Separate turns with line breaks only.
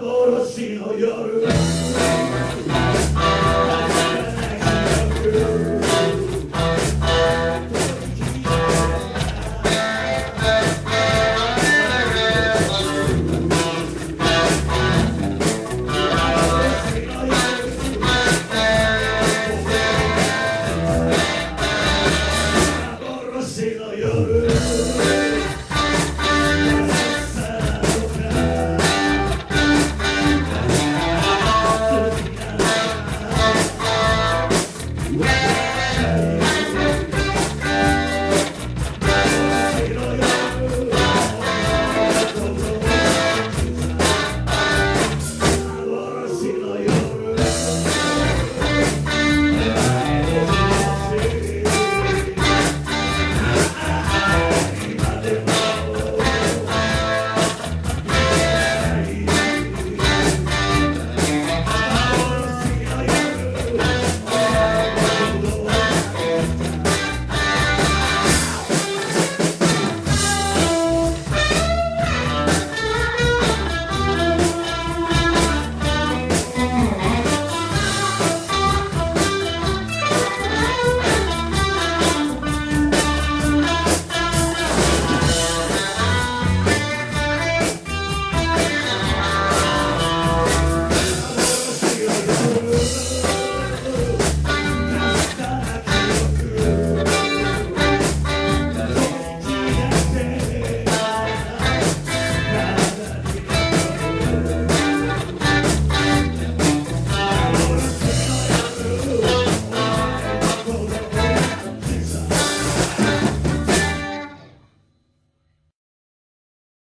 Adoro si lo yorum.